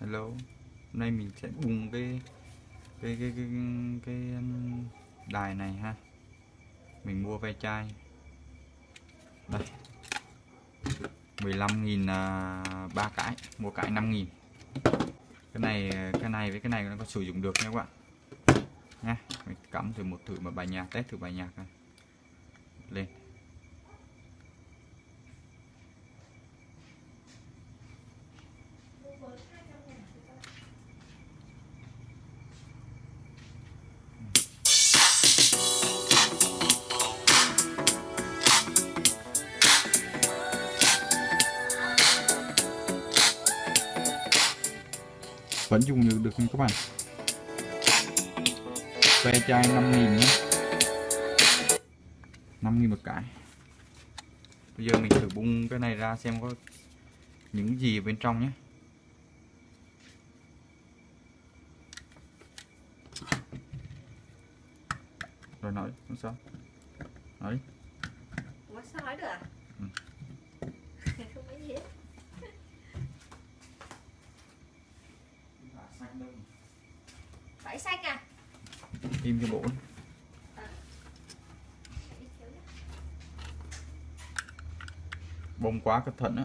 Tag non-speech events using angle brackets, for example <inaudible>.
hello. Hôm nay mình sẽ bùng cái cái cái cái cái, um, đài này ha. Mình mua ve chai. Đây. 15.000 à, ba cái. Mua cái 5.000 cái này cái này với cái này nó có sử dụng được nha các bạn. Nha mình cắm thử một thử mà bài nhạc test thử bài nhạc này lên. Vẫn dùng được được nha các bạn ve chai 5.000 nhé 5.000 một cái bây giờ mình thử bung cái này ra xem có những gì bên trong nhé rồi nói không sao nói. Ủa sao nói được à? Ừ. <laughs> không có gì hết. Phải xanh à? im cho bộ bông quá cẩn thận á